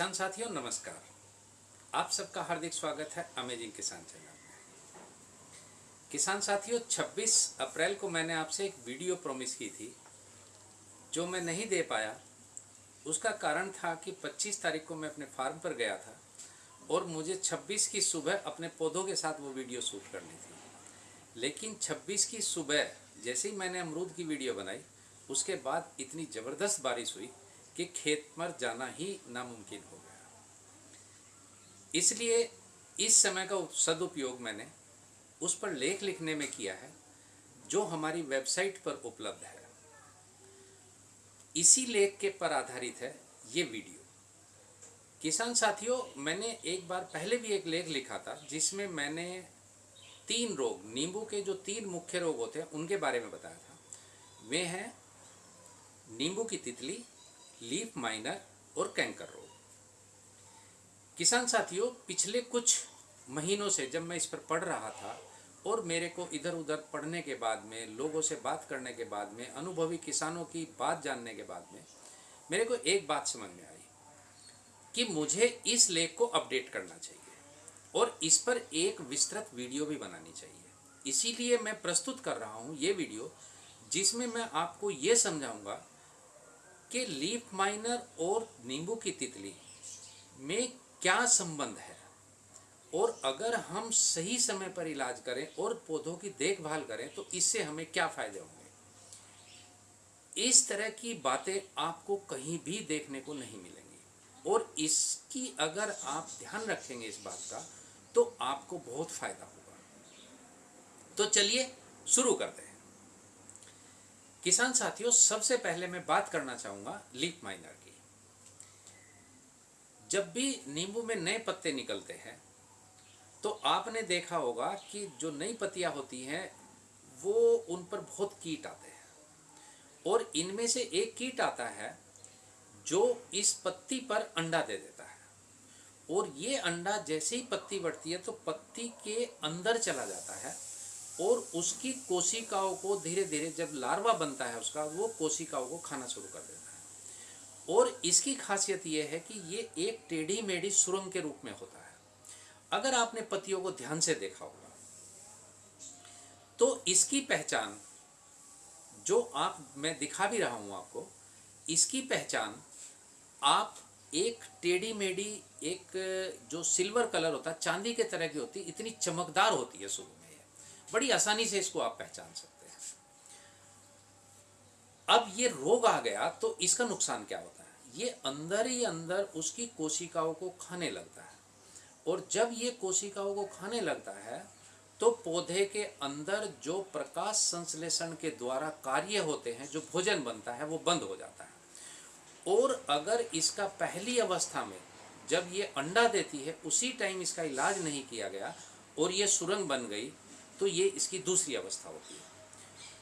किसान साथियों, नमस्कार। आप सबका हार्दिक स्वागत है अमेजिंग किसान चैनल में। किसान साथियों 26 अप्रैल को मैंने आपसे एक वीडियो प्रॉमिस की थी, जो मैं नहीं दे पाया। उसका कारण था कि 25 तारीख को मैं अपने फार्म पर गया था और मुझे 26 की सुबह अपने पौधों के साथ वो वीडियो शूट करनी थी। लेकिन 26 की सुबह, जैसे ही मैंने अमरूद की वीडियो बनाई, उसके बाद इतनी ज़बरदस्त बारिश हुई कि खेत पर जाना ही नामुमकिन हो गया। इसलिए इस समय का सदुपयोग मैंने उस पर लेख लिखने में किया है, जो हमारी वेबसाइट पर उपलब्ध है। इसी लेख के पर आधारित है ये वीडियो। किसान साथियों, मैंने एक बार पहले भी एक लेख लिखा था, जिसमें मैंने तीन रोग, नींबू के जो तीन मुख्य रोग होते हैं, उनके बारे में बताया था। वे हैं नींबू की तितली लीफ माइनर और कैंकर रोग। किसान साथियों, पिछले कुछ महीनों से जब मैं इस पर पढ़ रहा था और मेरे को इधर उधर पढ़ने के बाद में, लोगों से बात करने के बाद में, अनुभवी किसानों की बात जानने के बाद में, मेरे को एक बात समझ में आई कि मुझे इस लेख को अपडेट करना चाहिए और इस पर एक विस्तृत वीडियो भी बनानी चाहिए। इसीलिए मैं प्रस्तुत कर रहा हूँ ये वीडियो, जिसमें मैं आपको ये समझाऊँगा कि लीफ माइनर और नींबू की तितली में क्या संबंध है? और अगर हम सही समय पर इलाज करें और पौधों की देखभाल करें तो इससे हमें क्या फ़ायदे होंगे? इस तरह की बातें आपको कहीं भी देखने को नहीं मिलेंगी। और इसकी अगर आप ध्यान रखेंगे इस बात का तो आपको बहुत फ़ायदा होगा। तो चलिए शुरू करते हैं। किसान साथियों, सबसे पहले मैं बात करना चाहूँगा लीफ माइनर की। जब भी नींबू में नए पत्ते निकलते हैं तो आपने देखा होगा कि जो नई पत्तियाँ होती हैं, वो उन पर बहुत कीट आते हैं। और इनमें से एक कीट आता है, जो इस पत्ती पर अंडा दे देता है। और ये अंडा जैसे ही पत्ती बढ़ती है तो पत्ती के अंदर चला जाता है। और उसकी कोशिकाओं को धीरे धीरे जब लार्वा बनता है उसका, वो कोशिकाओं को खाना शुरू कर देता है। और इसकी खासियत ये है कि ये एक टेढ़ी मेढ़ी सुरंग के रूप में होता है। अगर आपने पतियों को ध्यान से देखा होगा तो इसकी पहचान, जो आप, मैं दिखा भी रहा हूँ आपको, इसकी पहचान, आप एक टेढ़ी मेढ़ी, एक जो सिल्वर कलर होता है, चांदी के तरह की होती, इतनी चमकदार होती है में बड़ी आसानी से इसको आप पहचान सकते हैं। अब ये रोग आ गया तो इसका नुकसान क्या होता है? ये अंदर ही अंदर उसकी कोशिकाओं को खाने लगता है। और जब ये कोशिकाओं को खाने लगता है तो पौधे के अंदर जो प्रकाश संश्लेषण के द्वारा कार्य होते हैं, जो भोजन बनता है, वो बंद हो जाता है। और अगर इसका पहली अवस्था में जब ये अंडा देती है, उसी टाइम इसका इलाज नहीं किया गया और ये सुरंग बन गई तो ये इसकी दूसरी अवस्था होती है।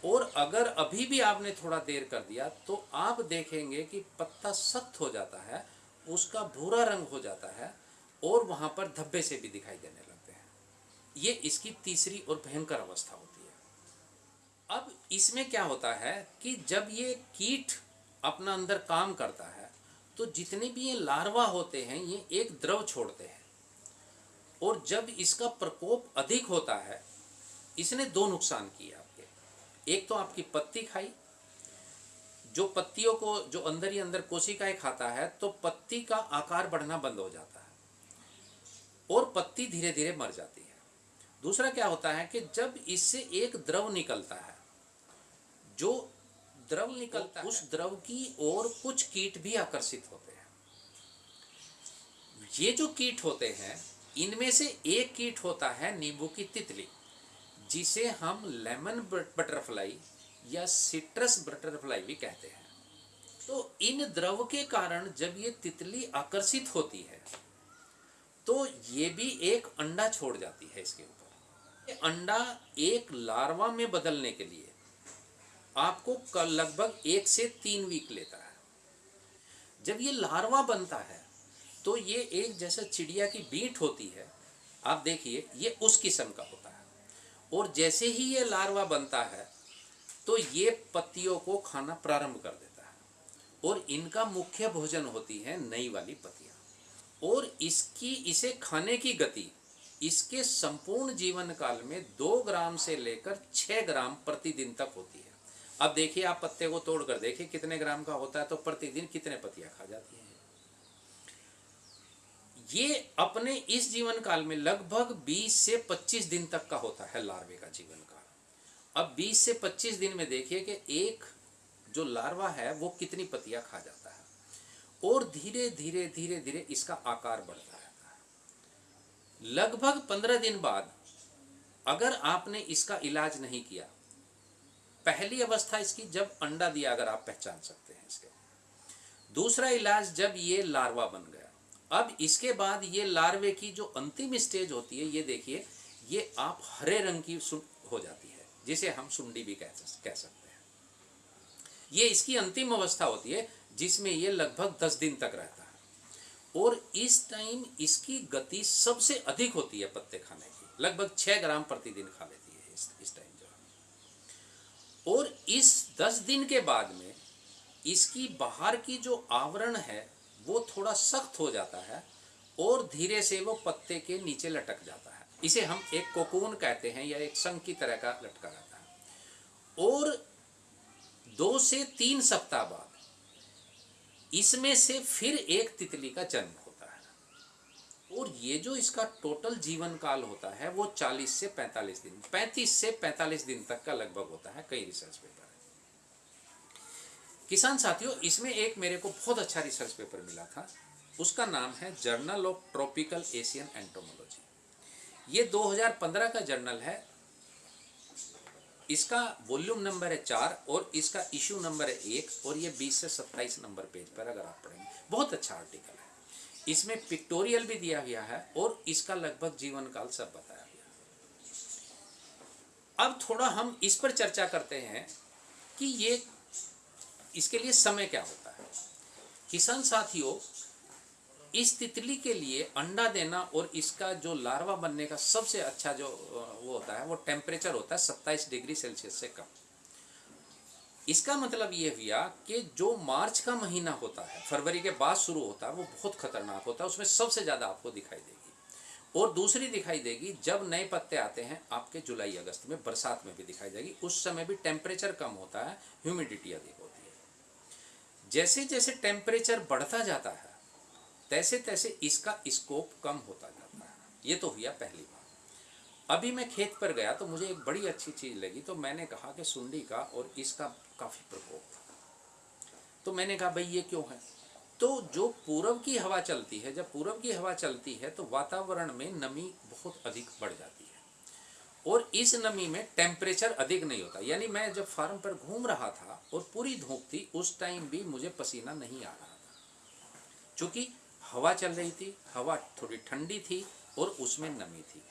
और अगर अभी भी आपने थोड़ा देर कर दिया तो आप देखेंगे कि पत्ता सख्त हो जाता है, उसका भूरा रंग हो जाता है, और वहाँ पर धब्बे से भी दिखाई देने लगते हैं। ये इसकी तीसरी और भयंकर अवस्था होती है। अब इसमें क्या होता है कि जब ये कीट अपना अंदर काम करता है तो जितने भी ये लार्वा होते हैं, ये एक द्रव छोड़ते हैं। और जब इसका प्रकोप अधिक होता है इसने दो नुकसान किए आपके। एक तो आपकी पत्ती खाई। जो पत्तियों को जो अंदर ही अंदर कोशिकाएँ खाता है तो पत्ती का आकार बढ़ना बंद हो जाता है और पत्ती धीरे धीरे मर जाती है। दूसरा क्या होता है कि जब इससे एक द्रव निकलता है जो द्रव निकलता है उस द्रव की ओर कुछ कीट भी आकर्षित होते हैं। ये जो कीट होते हैं इनमें से एक कीट होता है नींबू की तितली। जिसे हम लेमन बटरफ्लाई या सिट्रस बटरफ्लाई भी कहते हैं। तो इन द्रव के कारण जब ये तितली आकर्षित होती है तो ये भी एक अंडा छोड़ जाती है इसके ऊपर। अंडा एक लार्वा में बदलने के लिए आपको लगभग एक से तीन वीक लेता है। जब ये लार्वा बनता है तो ये एक जैसे चिड़िया की बीट होती है। आप देखिए, ये उस किस्म का होता है। और जैसे ही ये लार्वा बनता है तो ये पत्तियों को खाना प्रारंभ कर देता है। और इनका मुख्य भोजन होती है नई वाली पत्तियाँ। और इसकी, इसे खाने की गति, इसके संपूर्ण जीवन काल में दो ग्राम से लेकर छः ग्राम प्रतिदिन तक होती है। अब देखिए आप पत्ते को तोड़कर, देखिए कितने ग्राम का होता है तो प्रतिदिन कितने पत्तियाँ खा जाती हैं। ये अपने इस जीवन काल में लगभग 20 से 25 दिन तक का होता है लार्वे का जीवन काल अब 20 से 25 दिन में देखिए कि एक जो लार्वा है, वो कितनी पत्तियाँ खा जाता है। और धीरे धीरे धीरे धीरे इसका आकार बढ़ता रहता है। लगभग 15 दिन बाद अगर आपने इसका इलाज नहीं किया, पहली अवस्था इसकी जब अंडा दिया, अगर आप पहचान सकते हैं इसके। दूसरा इलाज जब ये लार्वा बन गया। अब इसके बाद ये लार्वे की जो अंतिम स्टेज होती है, ये देखिए, ये आप हरे रंग की हो जाती है, जिसे हम सुंडी भी कह कह सकते हैं। ये इसकी अंतिम अवस्था होती है, जिसमें ये लगभग दस दिन तक रहता है। और इस टाइम इसकी गति सबसे अधिक होती है पत्ते खाने की, लगभग छः ग्राम प्रतिदिन खा लेती है इस इस टाइम जो और इस दस दिन के बाद में इसकी बाहर की जो आवरण है वो थोड़ा सख्त हो जाता है और धीरे से वो पत्ते के नीचे लटक जाता है। इसे हम एक कोकून कहते हैं या एक संघ की तरह का लटका रहता है। और दो से तीन सप्ताह बाद इसमें से फिर एक तितली का जन्म होता है। और ये जो इसका टोटल जीवन काल होता है, वो 40 से 45 दिन 35 से 45 दिन तक का लगभग होता है, कई रिसर्च पेपर किसान साथियों, इसमें एक मेरे को बहुत अच्छा रिसर्च पेपर मिला था। उसका नाम है journal of tropical Asian entomology ये 2015 का जर्नल है। इसका वॉल्यूम नंबर है चार और इसका इशू नंबर है एक और ये 20 से 27 नंबर पेज पर अगर आप पढ़ेंगे, बहुत अच्छा आर्टिकल है। इसमें पिक्टोरियल भी दिया गया है और इसका लगभग जीवन काल सब बताया गया अब थोड़ा हम इस पर चर्चा करते हैं कि ये इसके लिए समय क्या होता है? किसान साथियों, इस तितली के लिए अंडा देना और इसका जो लार्वा बनने का सबसे अच्छा जो वो होता है, वो टेम्परेचर होता है सत्ताईस डिग्री सेल्सियस से कम। इसका मतलब ये हुआ कि जो मार्च का महीना होता है, फरवरी के बाद शुरू होता है, वो बहुत खतरनाक होता है, उसमें सबसे ज़्यादा आपको दिखाई देगी। और दूसरी दिखाई देगी, जब नए पत्ते आते हैं, आपके जुलाई अगस्त में बरसात में भी दिखाई देगी उस समय भी टेम्परेचर कम होता है ह्यूमिडिटी अधिक होती है। जैसे जैसे टेम्परेचर बढ़ता जाता है तैसे तैसे इसका स्कोप कम होता जाता है। ये तो हुआ पहली बार अभी मैं खेत पर गया तो मुझे एक बड़ी अच्छी चीज़ लगी। तो मैंने कहा कि सुंडी का और इसका काफ़ी प्रकोप था। तो मैंने कहा, भाई, ये क्यों है? तो जो पूरब की हवा चलती है, जब पूरब की हवा चलती है तो वातावरण में नमी बहुत अधिक बढ़ जाती है। और इस नमी में टेम्परेचर अधिक नहीं होता। यानी मैं जब फार्म पर घूम रहा था और पूरी धूप थी, उस टाइम भी मुझे पसीना नहीं आ रहा था। चूँकि हवा चल रही थी, हवा थोड़ी ठंडी थी और उसमें नमी थी।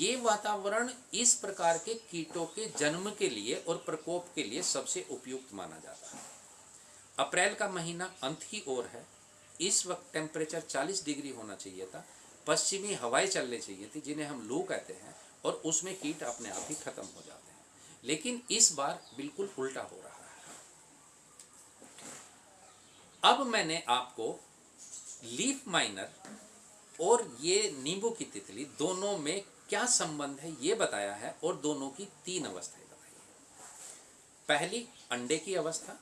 ये वातावरण इस प्रकार के कीटों के जन्म के लिए और प्रकोप के लिए सबसे उपयुक्त माना जाता है। अप्रैल का महीना अंत की ओर है। इस वक्त टेम्परेचर 40 डिग्री होना चाहिए था। पश्चिमी हवाएँ चलने चाहिए थी, जिन्हें हम लू कहते हैं। और उसमें कीट अपने आप ही खत्म हो जाते हैं। लेकिन इस बार बिल्कुल उल्टा हो रहा है। अब मैंने आपको लीफ माइनर और ये नींबू की तितली दोनों में क्या संबंध है ये बताया है और दोनों की तीन अवस्थाएँ बताई है। पहली, अंडे की अवस्था।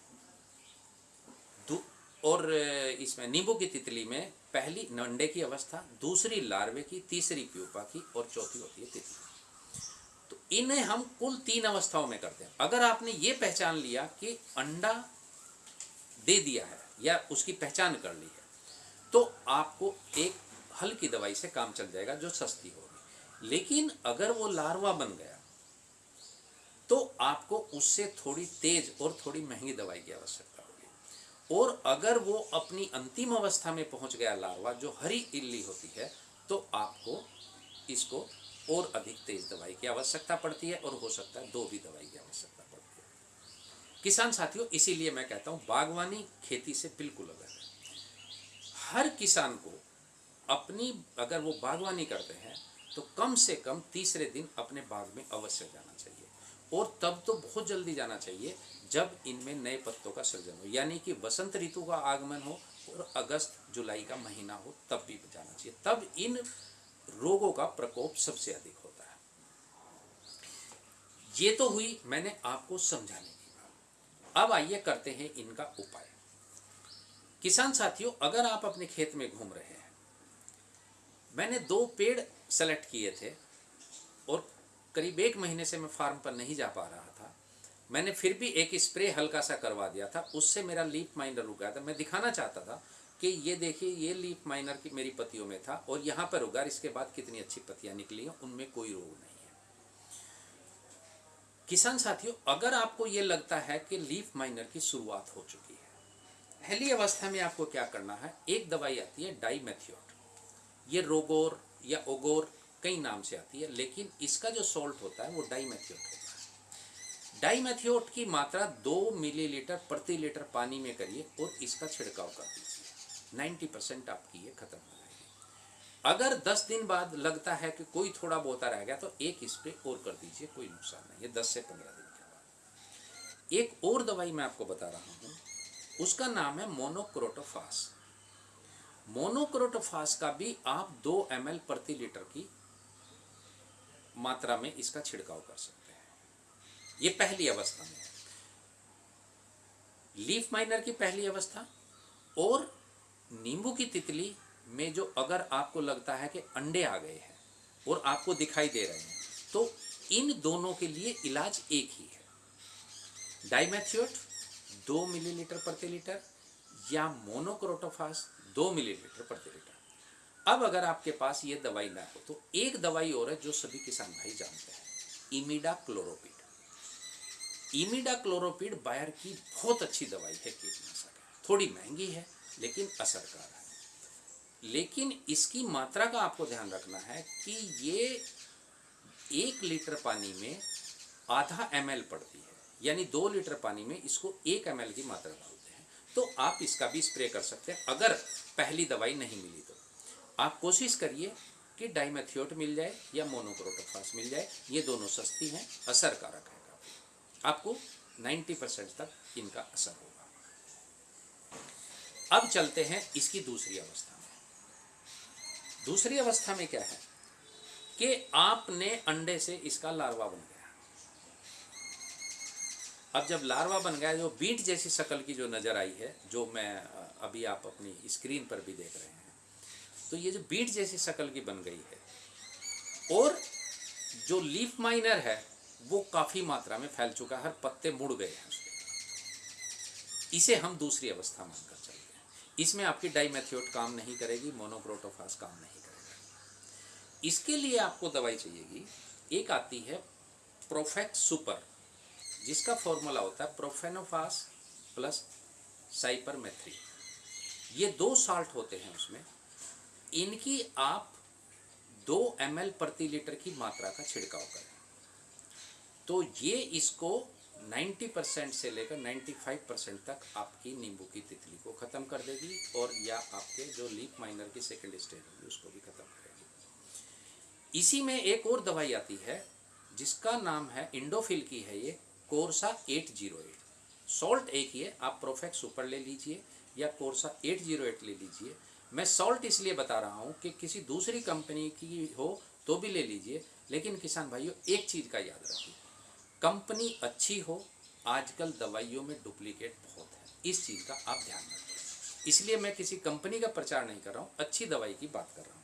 और इसमें नींबू की तितली में पहली, अंडे की अवस्था। दूसरी, लार्वे की। तीसरी, प्यूपा की। और चौथी होती है तितली। इन्हें हम कुल तीन अवस्थाओं में करते हैं। अगर आपने ये पहचान लिया कि अंडा दे दिया है या उसकी पहचान कर ली है तो आपको एक हल्की दवाई से काम चल जाएगा जो सस्ती होगी। लेकिन अगर वो लार्वा बन गया तो आपको उससे थोड़ी तेज और थोड़ी महँगी दवाई की आवश्यकता होगी। और अगर वो अपनी अंतिम अवस्था में पहुँच गया लार्वा, जो हरी इल्ली होती है तो आपको इसको और अधिक तेज दवाई की आवश्यकता पड़ती है और हो सकता है दो भी दवाई की आवश्यकता पड़ती है। किसान साथियों, इसीलिए मैं कहता हूँ, बागवानी खेती से बिल्कुल अलग है। हर किसान को अपनी, अगर वो बागवानी करते हैं तो कम से कम तीसरे दिन अपने बाग में अवश्य जाना चाहिए। और तब तो बहुत जल्दी जाना चाहिए जब इनमें नए पत्तों का सृजन हो, यानी कि बसंत ऋतु का आगमन हो और अगस्त जुलाई का महीना हो, तब भी जाना चाहिए। तब इन रोगों का प्रकोप सबसे अधिक होता है। ये तो हुई मैंने आपको समझाने की बात। अब आइए करते हैं इनका उपाय। किसान साथियों, अगर आप अपने खेत में घूम रहे हैं, मैंने दो पेड़ सेलेक्ट किए थे और करीब एक महीने से मैं फार्म पर नहीं जा पा रहा था। मैंने फिर भी एक स्प्रे हल्का सा करवा दिया था। उससे मेरा लीप माइनर रुक गया था। मैं दिखाना चाहता था कि ये देखिए, ये लीप माइनर की मेरी पतियों में था और यहाँ पर उगा इसके बाद कितनी अच्छी पत्तियाँ निकली हैं, उनमें कोई रोग नहीं है। किसान साथियों, अगर आपको ये लगता है कि लीफ माइनर की शुरुआत हो चुकी है, पहली अवस्था में आपको क्या करना है, एक दवाई आती है डाईमेथियोट ये रोगोर या ओगोर कई नाम से आती है, लेकिन इसका जो सॉल्ट होता है, वो डाईमेथियोट होता है। डाईमेथियोट की मात्रा दो मिलीलीटर प्रति लीटर पानी में करिए और इसका छिड़काव कर दीजिए। नाइन्टी परसेंट आपकी ये खत्म हो जाएगी। अगर दस दिन बाद लगता है कि कोई थोड़ा बहुत रह गया तो एक स्प्रे और कर दीजिए, कोई नुकसान नहीं। है दस से पंद्रह दिन के बाद। एक और दवाई मैं आपको बता रहा हूँ। उसका नाम है मोनोक्रोटोफास। मोनोक्रोटोफास का भी आप दो एमएल प्रति लीटर की मात्रा में इसका छिड़काव कर सकते हैं। ये पहली अवस्था में लीफ माइनर की पहली अवस्था और नींबू की तितली में जो अगर आपको लगता है कि अंडे आ गए हैं और आपको दिखाई दे रहे हैं तो इन दोनों के लिए इलाज एक ही है। डाइमेथियोट दो मिलीलीटर प्रति लीटर या मोनोक्रोटोफास दो मिलीलीटर प्रति लीटर। अब अगर आपके पास ये दवाई ना हो तो एक दवाई और है जो सभी किसान भाई जानते हैं, इमिडा क्लोरोपिड। इमिडा क्लोरोपिड बायर की बहुत अच्छी दवाई है कीटनाशक। थोड़ी महँगी है लेकिन असरकार है। लेकिन इसकी मात्रा का आपको ध्यान रखना है कि ये एक लीटर पानी में आधा एमएल पड़ती है। यानी दो लीटर पानी में इसको एक एमएल की मात्रा डालते हैं। तो आप इसका भी स्प्रे कर सकते हैं। अगर पहली दवाई नहीं मिली तो। आप कोशिश करिए कि डाइमेथियोट मिल जाए या मोनोक्रोटोफास मिल जाए। ये दोनों सस्ती हैं, असरकारक है आपको 90 परसेंट तक इनका असर होगा। अब चलते हैं इसकी दूसरी अवस्था में। दूसरी अवस्था में क्या है? कि आपने अंडे से इसका लार्वा बन गया। अब जब लार्वा बन गया, जो बीट जैसी शक्ल की जो नज़र आई है, जो मैं अभी आप अपनी स्क्रीन पर भी देख रहे हैं तो ये जो बीट जैसी शक्ल की बन गई है, और जो लीफ माइनर है, वो काफ़ी मात्रा में फैल चुका है, हर पत्ते मुड़ गए हैं इसे हम दूसरी अवस्था मानकर इसमें आपकी डाईमेथियोट काम नहीं करेगी मोनोक्रोटोफास काम नहीं करेगा। इसके लिए आपको दवाई चाहिएगी। एक आती है प्रोफेक्ट सुपर, जिसका फॉर्मूला होता है प्रोफेनोफास प्लस साइपरमेथ्री ये दो साल्ट होते हैं उसमें। इनकी आप दो एमएल प्रति लीटर की मात्रा का छिड़काव करें। तो ये इसको 90 परसेंट से लेकर 95 परसेंट तक आपकी नींबू की तितली को ख़त्म कर देगी और या आपके जो लीप माइनर की सेकेंड स्टेज होगी, उसको भी ख़त्म करेगी। इसी में एक और दवाई आती है, जिसका नाम है इंडोफिल की है ये, कोर्सा 808 सॉल्ट एक ही है आप प्रोफेक्ट सुपर ले लीजिए या कोर्सा 808 ले लीजिए। मैं सॉल्ट इसलिए बता रहा हूँ कि किसी दूसरी कंपनी की हो तो भी ले लीजिए, लेकिन किसान भाइयों, एक चीज़ का याद रखिए। कंपनी अच्छी हो, आजकल दवाइयों में डुप्लीकेट बहुत है। इस चीज़ का आप ध्यान रखें। इसलिए मैं किसी कंपनी का प्रचार नहीं कर रहा हूँ, अच्छी दवाई की बात कर रहा हूँ।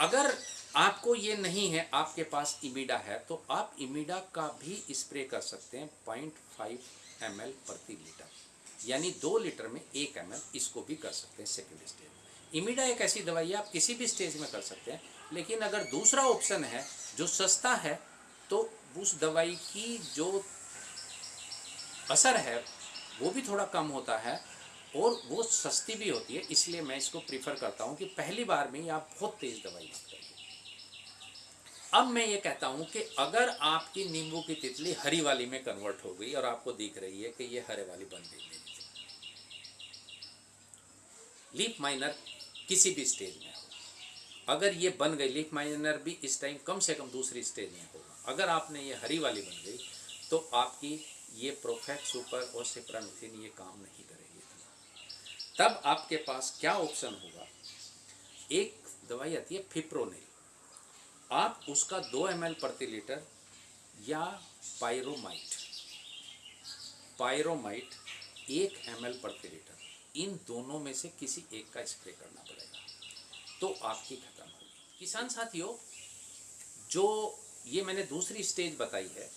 अगर आपको ये नहीं है, आपके पास इमिडा है तो आप इमिडा का भी स्प्रे कर सकते हैं पॉइंट फाइव एमएल प्रति लीटर। यानी दो लीटर में एक एम इसको भी कर सकते हैं सेकेंड स्टेज इमिडा एक ऐसी दवाई है, आप किसी भी स्टेज में कर सकते हैं, लेकिन अगर दूसरा ऑप्शन है, जो सस्ता है तो उस दवाई की जो असर है, वो भी थोड़ा कम होता है और वो सस्ती भी होती है, इसलिए मैं इसको प्रीफर करता हूँ कि पहली बार में ही आप बहुत तेज़ दवाई मत करिए। अब मैं ये कहता हूँ कि अगर आपकी नींबू की तितली हरी वाली में कन्वर्ट हो गई और आपको दिख रही है कि ये हरे वाली बन गई मेरी लीप माइनर किसी भी स्टेज में हो। अगर ये बन गई लीप माइनर भी इस टाइम कम से कम दूसरी स्टेज में होगा अगर आपने ये हरी वाली बन गई तो आपकी ये प्रोफेक्ट सुपर और सिप्रामिथिन ये काम नहीं करेगी तब आपके पास क्या ऑप्शन होगा? एक दवाई आती है फिप्रोनिल आप उसका दो एम प्रति लीटर या पायरोमाइट पायरोमाइट एक एम प्रति लीटर, इन दोनों में से किसी एक का स्प्रे करना पड़ेगा। तो आपकी खत्म होगी। किसान साथियों, जो ये मैंने दूसरी स्टेज बताई है,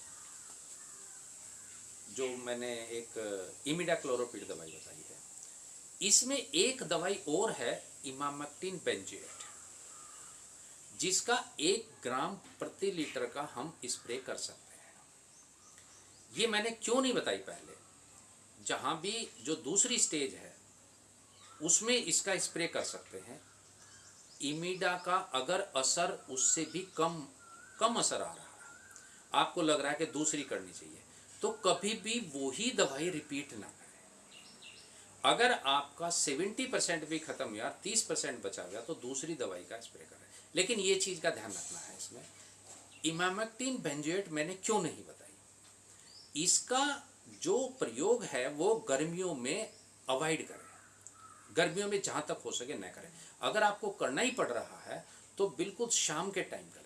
जो मैंने एक इमिडा क्लोरोपिड दवाई बताई है। इसमें एक दवाई और है इमामक्टिन बेंजेट जिसका एक ग्राम प्रति लीटर का हम स्प्रे कर सकते हैं। ये मैंने क्यों नहीं बताई पहले? जहाँ भी जो दूसरी स्टेज है, उसमें इसका स्प्रे कर सकते हैं। इमिडा का अगर असर उससे भी कम कम असर आ रहा है। आपको लग रहा है कि दूसरी करनी चाहिए। तो कभी भी वही दवाई रिपीट ना करें। अगर आपका 70 परसेंट भी खत्म हुआ 30 परसेंट बचा गया तो दूसरी दवाई का स्प्रे करें। लेकिन ये चीज़ का ध्यान रखना है इसमें। इमामेक्टिन बेंजेट मैंने क्यों नहीं बताई? इसका जो प्रयोग है, वो गर्मियों में अवॉइड करें। गर्मियों में जहाँ तक हो सके न करें। अगर आपको करना ही पड़ रहा है तो बिल्कुल शाम के टाइम करें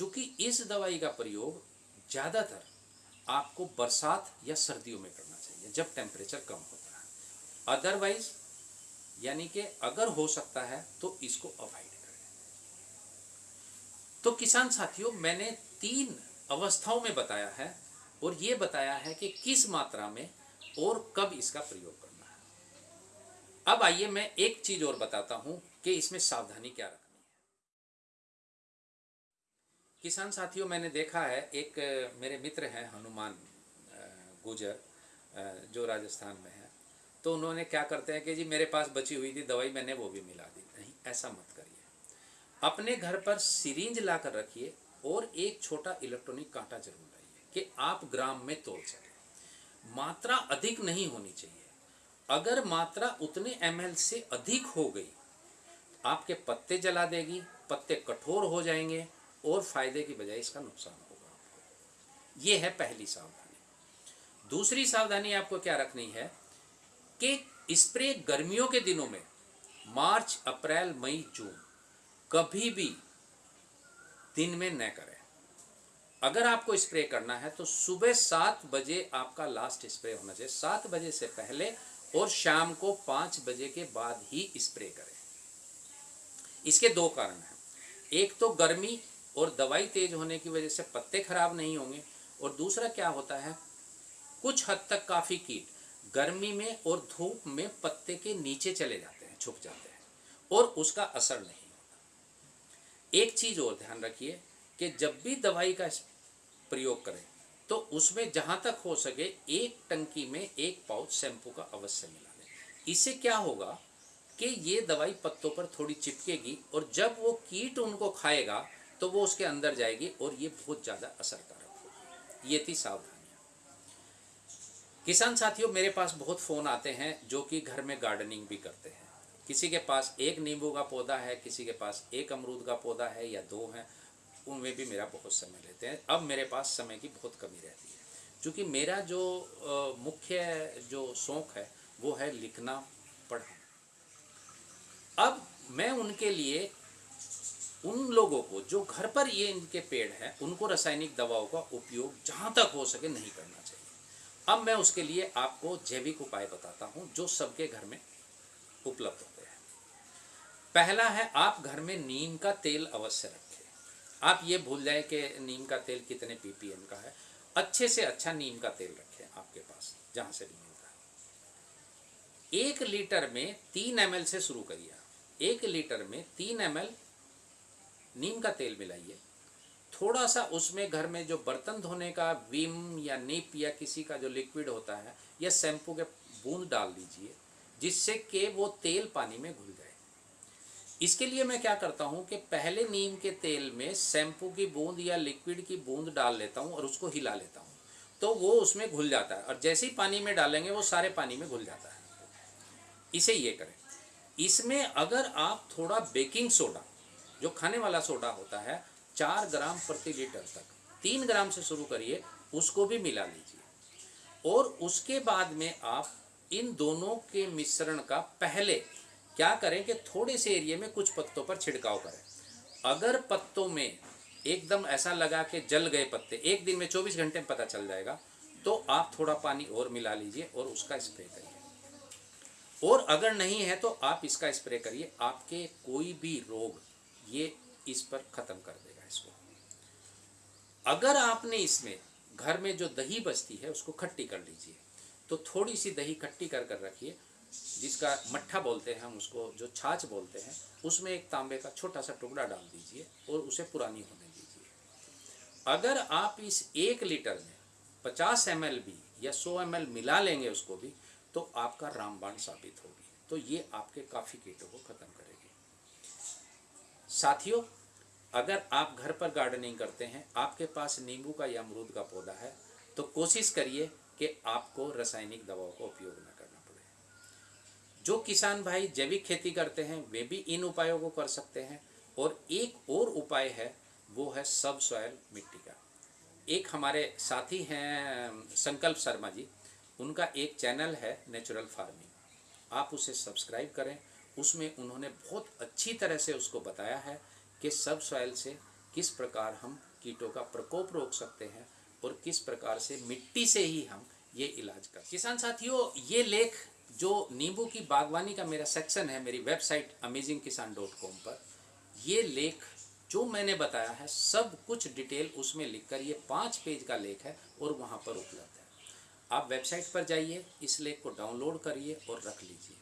क्योंकि इस दवाई का प्रयोग ज़्यादातर आपको बरसात या सर्दियों में करना चाहिए, जब टेम्परेचर कम होता है। अदरवाइज़ यानी कि अगर हो सकता है तो इसको अवॉइड करें। तो किसान साथियों, मैंने तीन अवस्थाओं में बताया है, और ये बताया है कि किस मात्रा में और कब इसका प्रयोग करना है। अब आइए मैं एक चीज़ और बताता हूँ कि इसमें सावधानी क्या रखनी किसान साथियों, मैंने देखा है, एक, मेरे मित्र हैं, हनुमान गुजर जो राजस्थान में है। तो उन्होंने क्या करते हैं कि जी, मेरे पास बची हुई थी दवाई, मैंने वो भी मिला दी। नहीं, ऐसा मत करिए। अपने घर पर सिरिंज ला कर रखिए और एक छोटा इलेक्ट्रॉनिक कांटा ज़रूर लाइए कि आप ग्राम में तोल सकें। मात्रा अधिक नहीं होनी चाहिए। अगर मात्रा उतने एमएल से अधिक हो गई, आपके पत्ते जला देगी, पत्ते कठोर हो जाएँगे और फ़ायदे की बजाय इसका नुकसान होगा आपको। ये है पहली सावधानी। दूसरी सावधानी आपको क्या रखनी है कि स्प्रे गर्मियों के दिनों में, मार्च, अप्रैल, मई, जून, कभी भी दिन में न करें। अगर आपको स्प्रे करना है तो सुबह सात बजे आपका लास्ट स्प्रे होना चाहिए। सात बजे से पहले और शाम को पाँच बजे के बाद ही स्प्रे करें। इसके दो कारण हैं। एक तो गर्मी और दवाई तेज होने की वजह से पत्ते खराब नहीं होंगे। और दूसरा क्या होता है? कुछ हद तक काफ़ी कीट गर्मी में और धूप में पत्ते के नीचे चले जाते हैं, छुप जाते हैं, और उसका असर नहीं होता। एक चीज़ और ध्यान रखिए कि जब भी दवाई का प्रयोग करें तो उसमें जहाँ तक हो सके एक टंकी में एक पाउच शैम्पू का अवश्य मिला लें। इससे क्या होगा कि ये दवाई पत्तों पर थोड़ी चिपकेगी, और जब वो कीट उनको खाएगा तो वो उसके अंदर जाएगी और ये बहुत ज़्यादा असरकारक होगा। ये थी सावधानियाँ किसान साथियों, मेरे पास बहुत फ़ोन आते हैं जो कि घर में गार्डनिंग भी करते हैं। किसी के पास एक नींबू का पौधा है, किसी के पास एक अमरूद का पौधा है या दो हैं, उनमें भी मेरा बहुत समय लेते हैं। अब मेरे पास समय की बहुत कमी रहती है। क्योंकि मेरा जो मुख्य जो शौक़ है, वो है लिखना, पढ़ना। अब मैं उनके लिए उन लोगों को, जो घर पर ये इनके पेड़ हैं, उनको रासायनिक दवाओं का उपयोग जहाँ तक हो सके नहीं करना चाहिए। अब मैं उसके लिए आपको जैविक उपाय बताता हूँ, जो सबके घर में उपलब्ध होते हैं। पहला है, आप घर में नीम का तेल अवश्य रखें। आप ये भूल जाए कि नीम का तेल कितने पीपीएम का है। अच्छे से अच्छा नीम का तेल रखें आपके पास, जहाँ से भी मिलता है एक लीटर में तीन एम से शुरू करिए एक लीटर में तीन एम नीम का तेल मिलाइए। थोड़ा सा उसमें घर में जो बर्तन धोने का विम या निप या किसी का जो लिक्विड होता है या शैम्पू के बूंद डाल दीजिए, जिससे कि वो तेल पानी में घुल जाए। इसके लिए मैं क्या करता हूँ कि पहले नीम के तेल में शैम्पू की बूंद या लिक्विड की बूंद डाल लेता हूँ और उसको हिला लेता हूँ। तो वो उसमें घुल जाता है और जैसे ही पानी में डालेंगे वो सारे पानी में घुल जाता है। इसे ये करें। इसमें अगर आप थोड़ा बेकिंग सोडा जो खाने वाला सोडा होता है, चार ग्राम प्रति लीटर तक। तीन ग्राम से शुरू करिए, उसको भी मिला लीजिए। और उसके बाद में आप इन दोनों के मिश्रण का पहले क्या करें कि थोड़े से एरिए में कुछ पत्तों पर छिड़काव करें। अगर पत्तों में एकदम ऐसा लगा कि जल गए पत्ते, एक दिन में 24 घंटे में पता चल जाएगा तो आप थोड़ा पानी और मिला लीजिए और उसका स्प्रे करिए। और अगर नहीं है तो आप इसका स्प्रे करिए। आपके कोई भी रोग ये इस पर ख़त्म कर देगा इसको। अगर आपने इसमें घर में जो दही बचती है, उसको खट्टी कर लीजिए तो थोड़ी सी दही खट्टी कर कर रखिए, जिसका मट्ठा बोलते हैं हम उसको, जो छाछ बोलते हैं, उसमें एक तांबे का छोटा सा टुकड़ा डाल दीजिए और उसे पुरानी होने दीजिए। अगर आप इस एक लीटर में पचास एम भी या सौ एम मिला लेंगे उसको भी तो आपका रामबाण साबित होगी। तो ये आपके काफ़ी कीटों को ख़त्म करेगी। साथियों, अगर आप घर पर गार्डनिंग करते हैं, आपके पास नींबू का या अमरूद का पौधा है तो कोशिश करिए कि आपको रासायनिक दवाओं का उपयोग न करना पड़े। जो किसान भाई जैविक खेती करते हैं, वे भी इन उपायों को कर सकते हैं और एक और उपाय है, वो है सब सॉयल मिट्टी का। एक हमारे साथी हैं, संकल्प शर्मा जी, उनका एक चैनल है नेचुरल फ़ार्मिंग आप उसे सब्सक्राइब करें उसमें उन्होंने बहुत अच्छी तरह से उसको बताया है कि सब सॉइल से किस प्रकार हम कीटों का प्रकोप रोक सकते हैं और किस प्रकार से मिट्टी से ही हम ये इलाज कर किसान साथियों, ये लेख जो नींबू की बागवानी का मेरा सेक्शन है, मेरी website amazing Kisan dot com पर, ये लेख जो मैंने बताया है, सब कुछ डिटेल उसमें लिखकर ये पाँच पेज का लेख है और वहाँ पर उपलब्ध है। आप वेबसाइट पर जाइए, इस लेख को डाउनलोड करिए और रख लीजिए।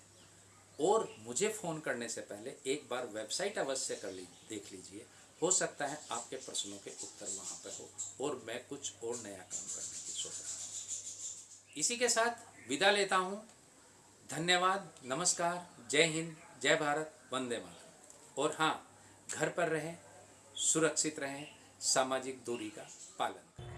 और मुझे फ़ोन करने से पहले एक बार वेबसाइट अवश्य कर ली, देख लीजिए। हो सकता है आपके प्रश्नों के उत्तर वहाँ पर हो और मैं कुछ और नया काम करने की सोच रहा हूँ। इसी के साथ विदा लेता हूँ। धन्यवाद, नमस्कार, जय हिंद, जय भारत, वंदे मातरम। और हाँ घर पर रहें, सुरक्षित रहें, सामाजिक दूरी का पालन करें।